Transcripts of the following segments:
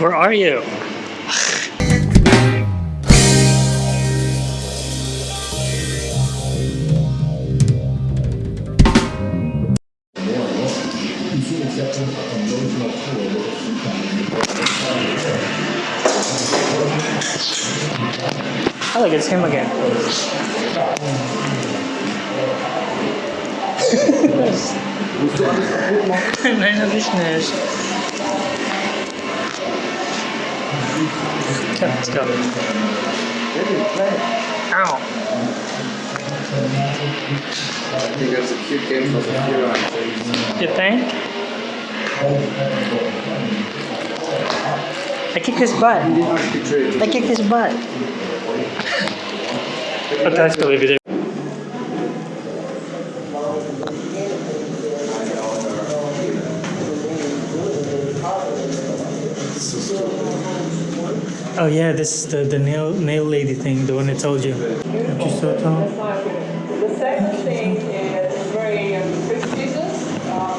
Where are you? Oh, look, it's him again. Nein, das ist nicht. Let's go. Ow. I think that's a cute game for Zafira. You think? I kicked his butt. I kicked his butt. Atrás pelo vídeo. Oh yeah, this is the, the nail nail lady thing, the one I told you. She's so tall. The second thing is very um, prestigious. Um,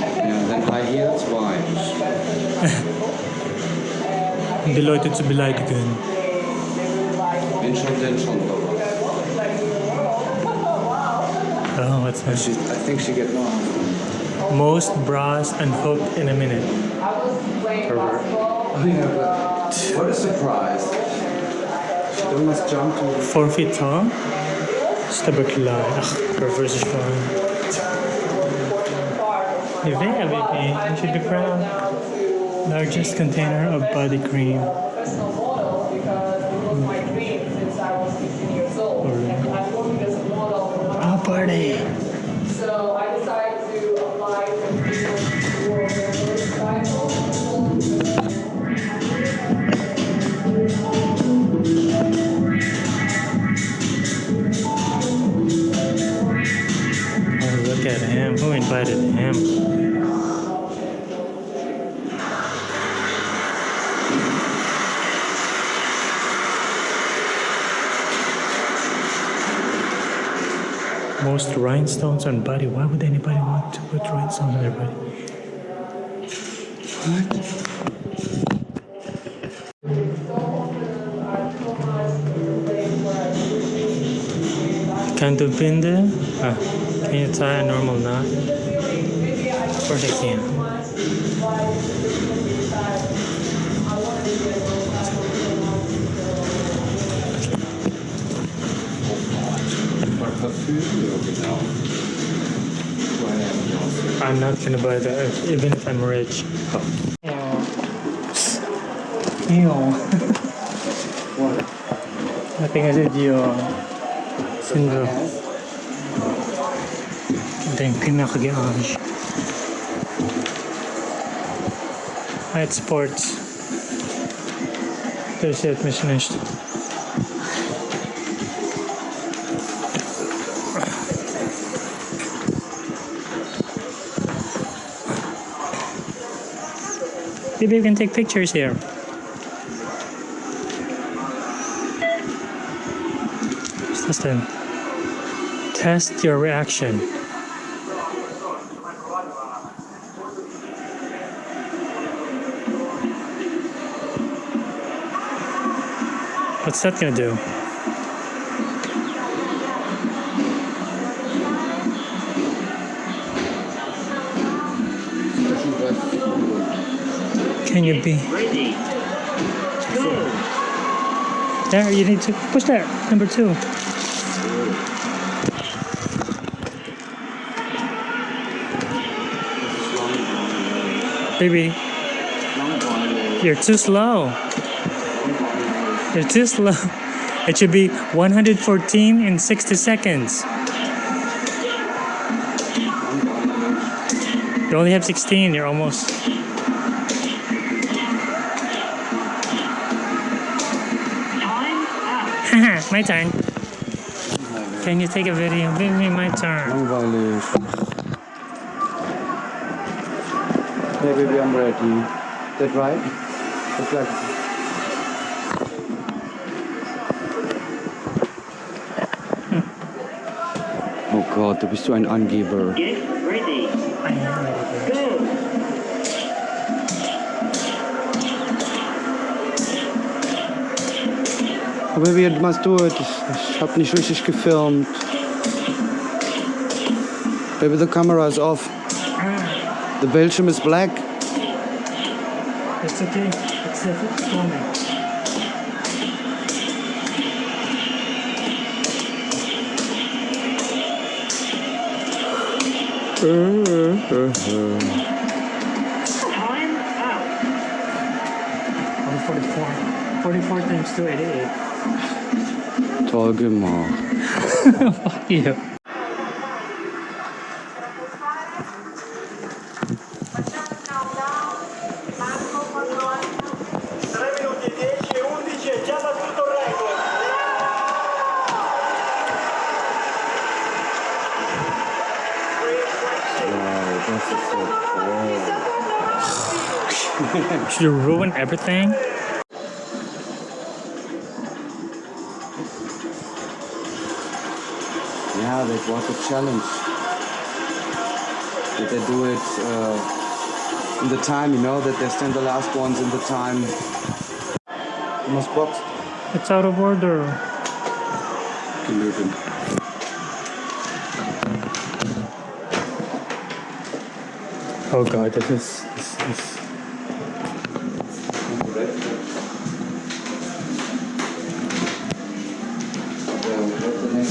I can Yeah, then high heels, why? Die Leute zu beleidigen. Bin schon denn schon. Oh, what's that? She, I think she get lost. Most bras unhooked in a minute. Oh yeah, but what a surprise. She almost jumped to Four feet tall. Staberklar. Ach, reverse is fine. Yeah, baby. You should be proud. Largest container of body cream. Invited him? Most rhinestones on body. Why would anybody want to put rhinestones on their body? Can't do binder? Ah, can you tie a normal knot? Of course I can. Parfüm, ja genau. Well, I'm not gonna buy that, even if I'm rich. Ew. What? I think I said you. Syndrome. Ito yung pinaka-garage. At sports. It, mission finished. Maybe you can take pictures here. What's? Test your reaction. What's that gonna do? Can you be? Ready. Go. There, you need to push that. Number two. Baby, you're too slow. You're too slow. It should be 114 in 60 seconds. You only have 16. You're almost. My turn. Can you take a video? Give me my turn. Hey baby, I'm ready. That right? That's like Gott, du bist so ein Angeber. Get ready. Go. Aber wie machst du tut, ich, hab nicht richtig gefilmt. Baby, the camera is off. Ah. The Bildschirm is black. It's okay. It's perfect for me. Time out. 144. 44 times 288. Toll gemacht. Fuck you. Should you ruin everything? Yeah, that was a challenge. That they do it uh, in the time, you know, that they stand the last ones in the time. Almost boxed. It's out of order. Genügend. Oh god, this is. This, this.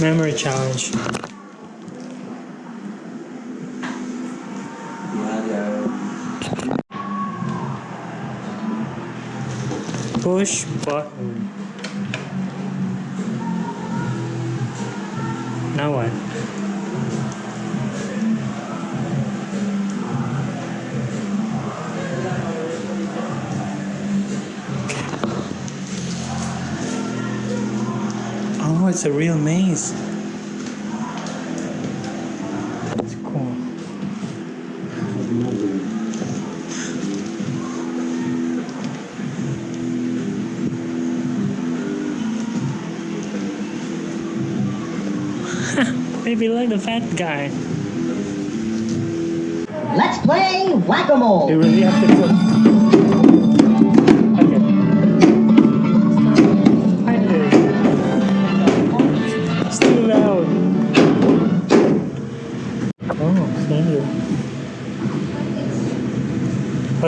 Memory challenge. Push button. It's a real maze. It's cool. Maybe like the fat guy. Let's play whack-a-mole.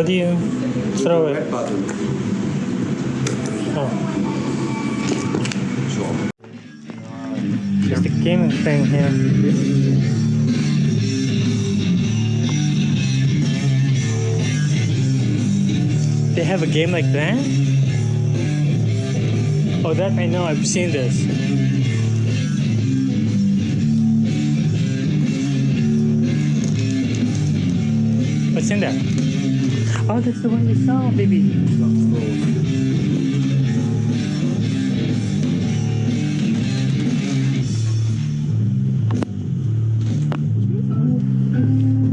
Do you throw it? Oh. There's the gaming thing here. They have a game like that? Oh, that I know. I've seen this. What's in there? Oh, that's the one we saw, baby.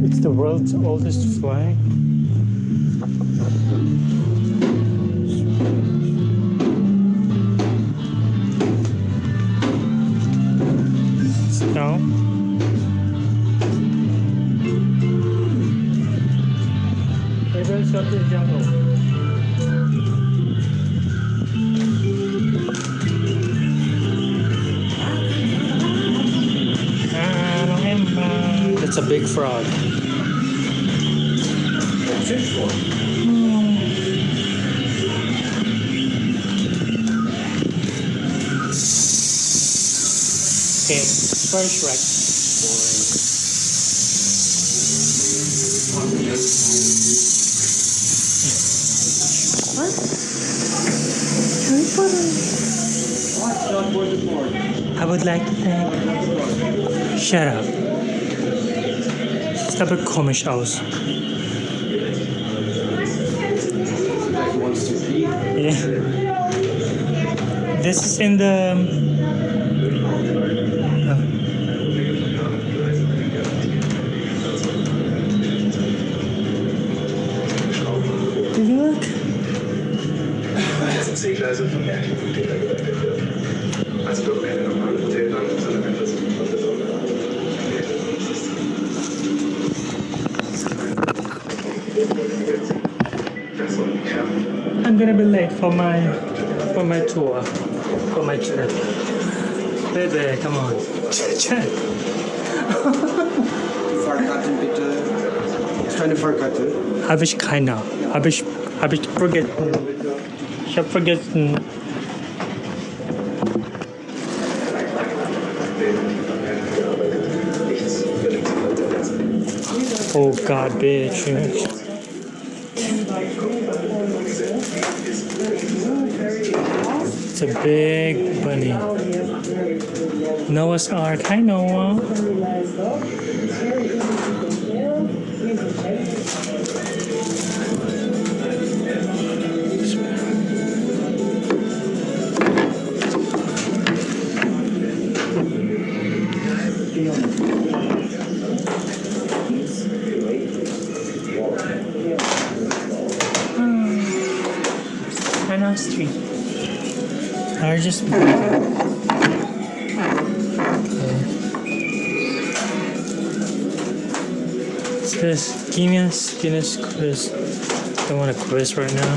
It's the world's oldest flag. Maybe it's up in jungle. Ah, It's a big frog. Okay, first Shrek. What? Harry Potter. I would like to thank. Shut up. Sieht aber komisch aus. Like wants to pee. Yeah. This is in the. Mit Tätern und seiner Versuch von der Sonne. Das soll die Kern I'm gonna be late for my for my tour. for my chair. Baby, come on. Chair. Fahrkarten bitte. Ist deine Fahrkarte? Habe ich keine. Habe ich, habe ich vergessen. Ich habe vergessen. Oh God, bitch. It's a big bunny. Noah's Ark. Hi, Noah. Hannah Street. Or just hmm. What's this? Guinness? Guinness quiz. Don't want a quiz right now.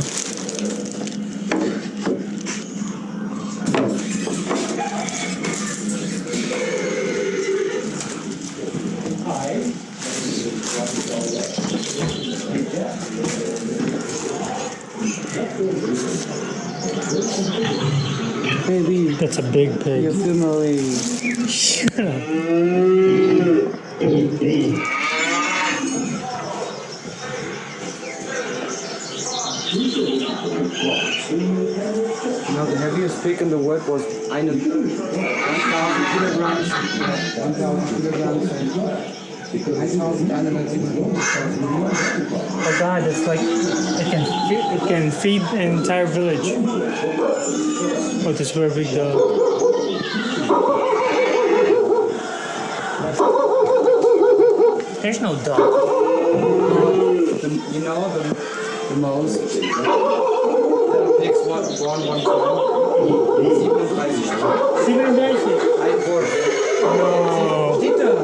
That's a big pig. You're filming. Shut up. Now the heaviest pig in the world was eine 1000 kilograms. 1000 kilograms. 1197. Oh God, it's like it can feed, it can feed an entire village. Oh, this very big dog. There's no dog. The, you know the, the most pigs won, won one time. 37 Einwurf. No. Dieter!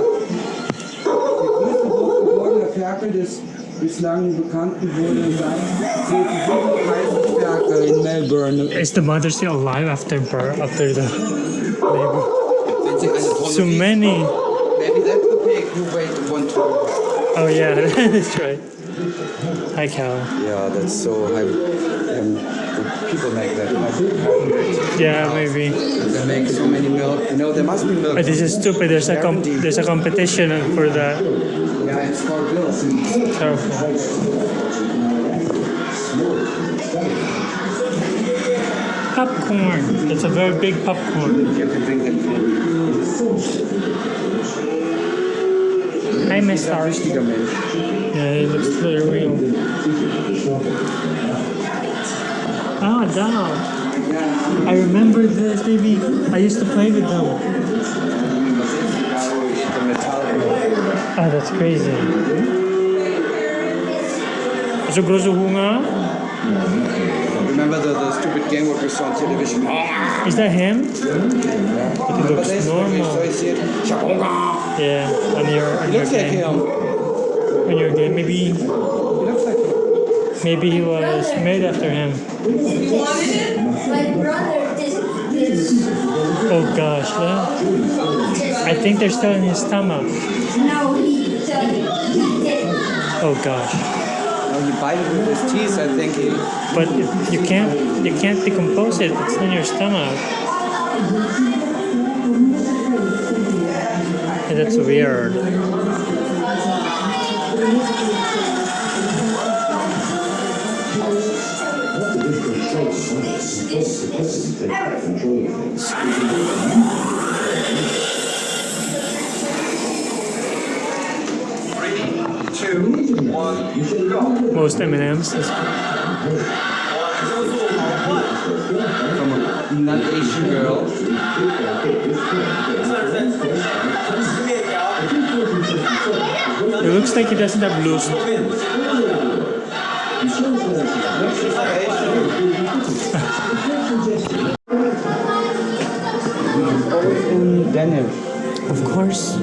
Der größte hochgeborene Ferkel des bislang bekannten wurde zählt 37 Ferkel in Melbourne. Is the mother still alive after birth? After the labor? Wenn sie eine Tonne So many. Maybe that's the pig who weighed one ton. Oh yeah, that's right. Hi, cow. Yeah, that's so high. Um, people make that. Like, Yeah, maybe. they make so many milk. You know, there must be milk. But this is stupid. There's a comp- there's a competition for that. Yeah, it's for bills. Terrible. Popcorn. That's a very big popcorn. You can drink that Hi, Miss Ein Star. richtiger Mensch. Yeah, it looks very real. Ah, doll. I remember this, baby. I used to play with them. Ah, that's crazy. So große Hunger. Oh, Remember the, the stupid game what we saw on television? Is that him? Remember looks this? normal. So you see it? Yeah, on your on He your looks like him. On your game, maybe He looks like him. maybe he was made after him. My brother did this. Oh gosh, huh? I think they're still in his stomach. No, he did. He did. Oh gosh. Now he bite it with his teeth, I think he... But if you can't you can't decompose it. It's in your stomach. Yeah, That's weird. Most M&Ms. is- From a not Asian girl. It looks like he doesn't have loose. Always in Of course.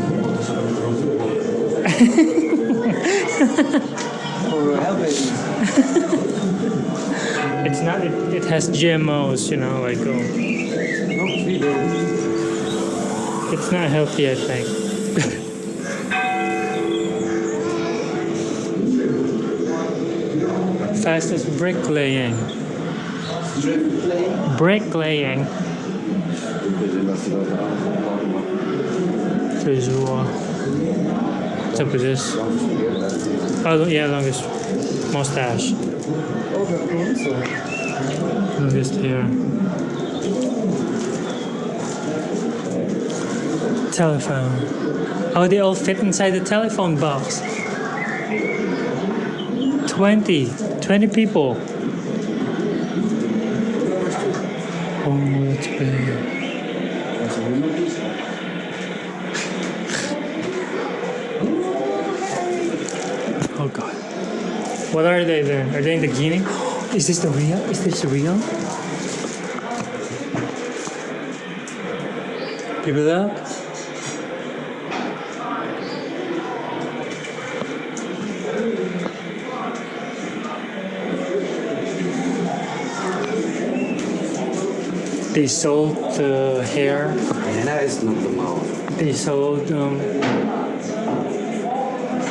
It's not. It, it has GMOs. You know, like oh. It's not healthy, I think. Fastest bricklaying. Strip. Bricklaying. Visual. What's up with this? Oh, yeah, longest mustache. Longest hair. Telephone. How Oh, they all fit inside the telephone box. 20. 20 people. What are they then? Are they in the guinea? Is this the real? Is this the real? People up? They sold the hair. Einer ist noch der Maus. They sold um,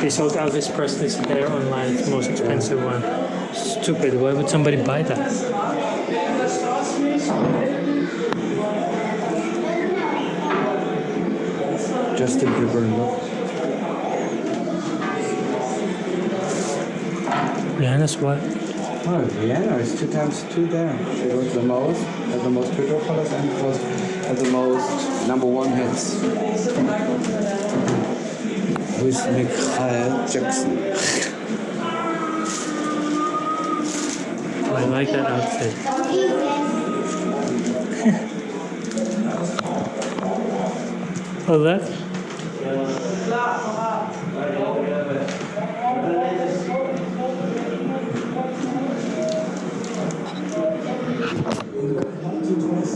they sold Elvis Presley's hair online. It's the most expensive one. Stupid. Why would somebody buy that? Justin Bieber, look. Rihanna's what? Oh, Rihanna is two times two there. She was the most, had the most Twitter followers and was had the most number one hits. With Michael Jackson. I like that outfit. oh, that.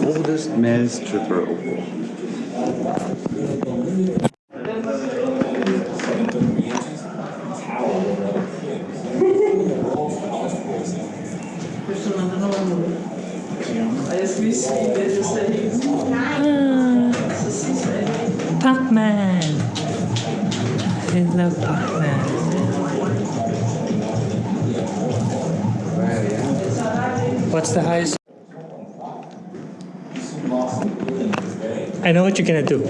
Oldest male stripper award. Hmm. Pac-Man. I love Pac-Man. What's the highest? I know what you're gonna do.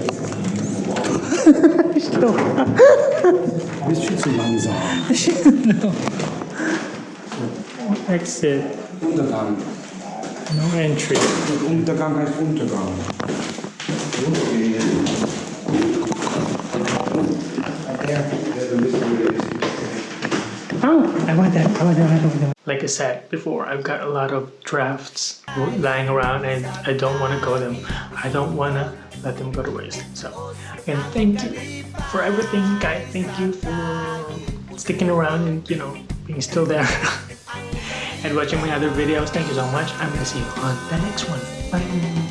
Langsam. Exit. No entry. Untergang heißt Untergang. Oh, I want that. I want that. I want that. Like I said before, I've got a lot of drafts lying around and I don't want to go them. I don't want to let them go to waste. So, and thank you for everything, guys. Thank you for sticking around and, you know, being still there and watching my other videos. Thank you so much. I'm to see you on the next one. Bye.